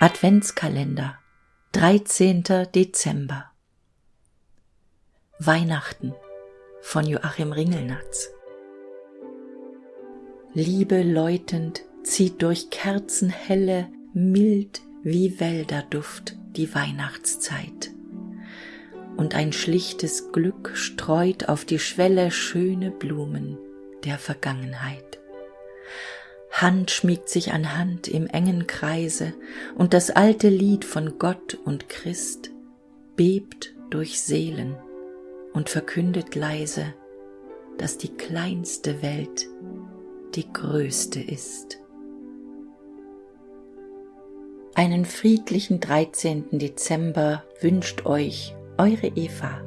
Adventskalender 13. Dezember Weihnachten von Joachim Ringelnatz Liebe läutend zieht durch Kerzenhelle mild wie Wälderduft die Weihnachtszeit und ein schlichtes Glück streut auf die Schwelle schöne Blumen der Vergangenheit. Hand schmiegt sich an Hand im engen Kreise, und das alte Lied von Gott und Christ bebt durch Seelen und verkündet leise, dass die kleinste Welt die größte ist. Einen friedlichen 13. Dezember wünscht euch eure Eva.